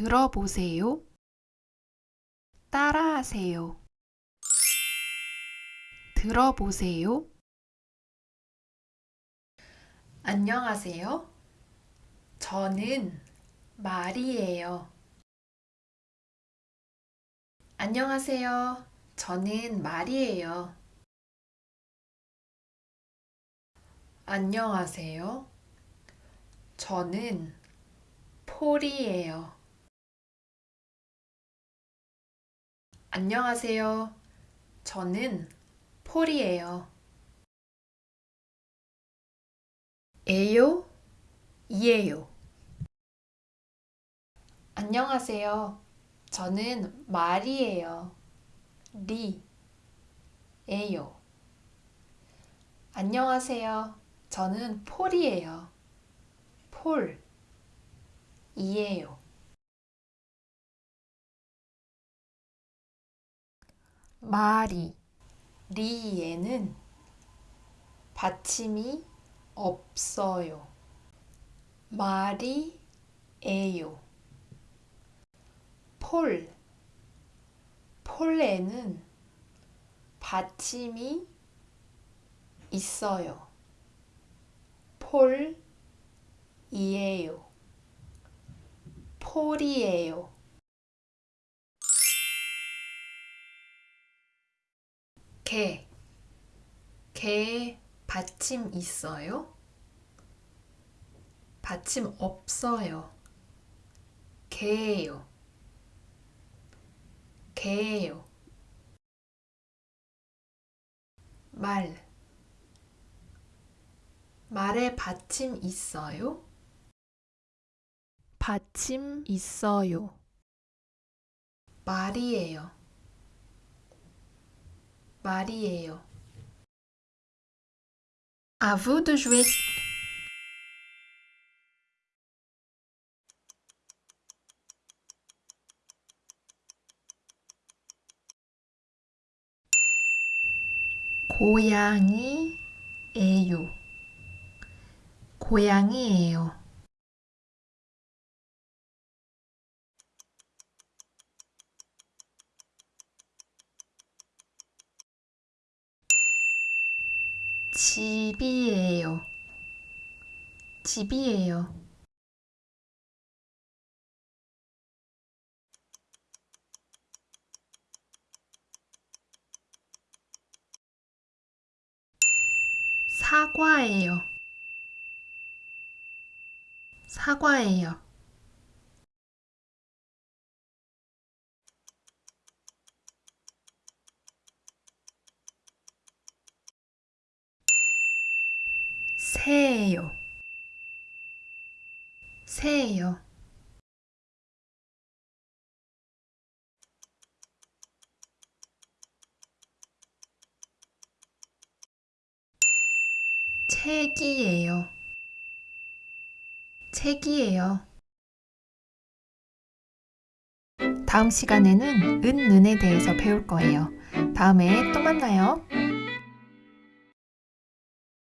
들어보세요. 따라하세요. 들어보세요. 안녕하세요. 저는 말이에요. 안녕하세요. 저는 말이에요. 안녕하세요. 저는 폴이에요. 안녕하세요. 저는 폴이에요. 에요? 이에요. 안녕하세요. 저는 말이에요. 리, 에요. 안녕하세요. 저는 폴이에요. 폴, 이에요. 말이, 리에는 받침이 없어요. 말이 에요. 폴, 폴에는 받침이 있어요. 폴이에요. 폴이에요. 개, 개에 받침 있어요? 받침 없어요. 개예요. 개예요. 말. 말에 받침 있어요? 받침 있어요. 말이에요. 말이에요. À vous de jouer. 고양이에요. 고양이에요. 집이에요. 집이에요. 사과예요. 사과예요. 새예요. 새예요. 책이에요. 책이에요. 다음 시간에는 은, 는에 대해서 배울 거예요. 다음에 또 만나요.